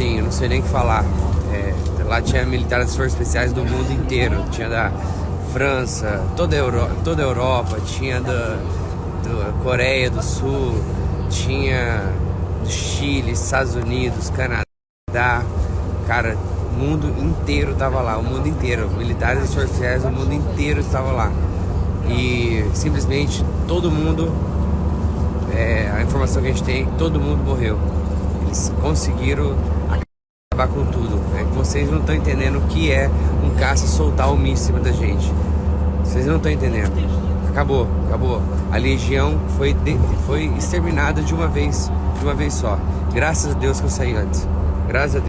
sozinho, não sei nem o que falar. É, lá tinha militares forças especiais do mundo inteiro. Tinha da França, toda a, Euro, toda a Europa, tinha da, da Coreia do Sul, tinha do Chile, Estados Unidos, Canadá. Cara, o mundo inteiro tava lá, o mundo inteiro. Militares forças especiais do mundo inteiro estava lá. E simplesmente todo mundo, é, a informação que a gente tem, todo mundo morreu. Eles conseguiram acabar com tudo. É que vocês não estão entendendo o que é um caça soltar o míssil em cima da gente. Vocês não estão entendendo. Acabou, acabou. A legião foi, de, foi exterminada de uma vez, de uma vez só. Graças a Deus que eu saí antes. Graças a Deus.